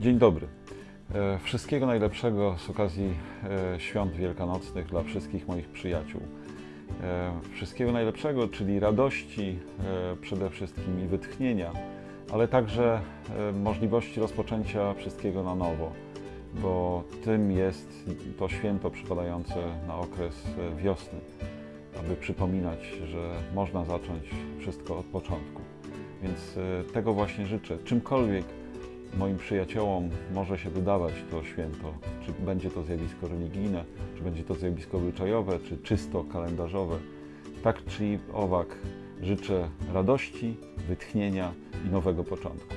Dzień dobry. E, Wszystkiego najlepszego z okazji e, świąt wielkanocnych dla wszystkich moich przyjaciół. E, Wszystkiego najlepszego, czyli radości przede wszystkim i wytchnienia, ale także możliwości rozpoczęcia wszystkiego na nowo, bo tym jest to święto przypadające na okres wiosny, aby przypominać, że można zacząć wszystko od początku. Więc tego właśnie życzę. Czymkolwiek moim przyjaciołom może się wydawać to święto, czy będzie to zjawisko religijne, czy będzie to zjawisko obyczajowe, czy czysto kalendarzowe. Tak czy owak życzę radości, wytchnienia i nowego początku.